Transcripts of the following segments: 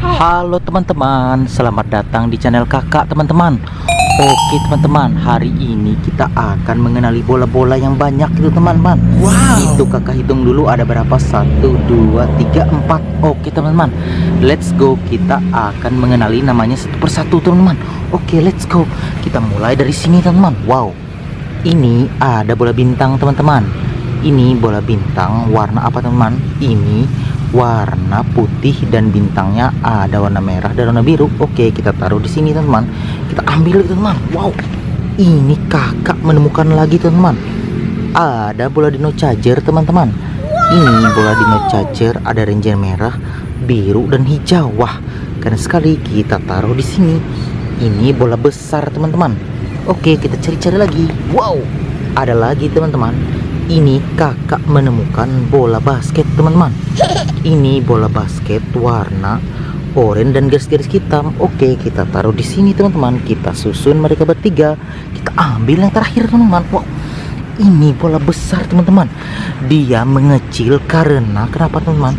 Halo teman-teman, selamat datang di channel kakak teman-teman. Oke teman-teman, hari ini kita akan mengenali bola-bola yang banyak itu teman-teman. Wow. Itu kakak hitung dulu ada berapa? 1, 2, 3, 4 Oke teman-teman, let's go. Kita akan mengenali namanya satu persatu teman-teman. Oke let's go. Kita mulai dari sini teman-teman. Wow, ini ada bola bintang teman-teman. Ini bola bintang warna apa teman-teman? Ini warna putih dan bintangnya ada warna merah dan warna biru. Oke, kita taruh di sini teman-teman. Kita ambil teman-teman. Wow, ini kakak menemukan lagi teman-teman. Ada bola dino charger teman-teman. Ini bola dino charger ada ranger merah, biru dan hijau. Wah, keren sekali. Kita taruh di sini. Ini bola besar teman-teman. Oke, kita cari-cari lagi. Wow, ada lagi teman-teman. Ini kakak menemukan bola basket teman-teman ini bola basket warna oranye dan garis-garis hitam. Oke, kita taruh di sini teman-teman. Kita susun mereka bertiga. Kita ambil yang terakhir teman-teman. Wow, ini bola besar teman-teman. Dia mengecil karena kenapa teman-teman?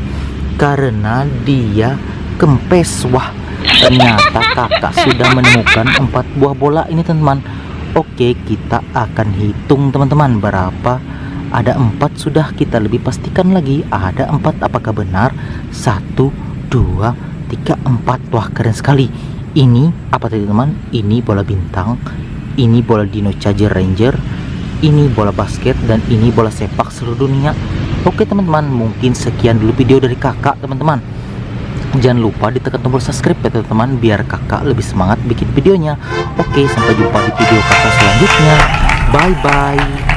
Karena dia kempes. Wah, ternyata kakak sudah menemukan empat buah bola ini teman-teman. Oke, kita akan hitung teman-teman berapa ada empat sudah kita lebih pastikan lagi. Ada empat apakah benar? Satu dua tiga empat. Wah keren sekali. Ini apa tadi teman? Ini bola bintang ini bola dino charger ranger ini bola basket dan ini bola sepak seluruh dunia. Oke teman-teman mungkin sekian dulu video dari kakak teman-teman. Jangan lupa ditekan tombol subscribe ya teman-teman biar kakak lebih semangat bikin videonya. Oke sampai jumpa di video kakak selanjutnya. Bye bye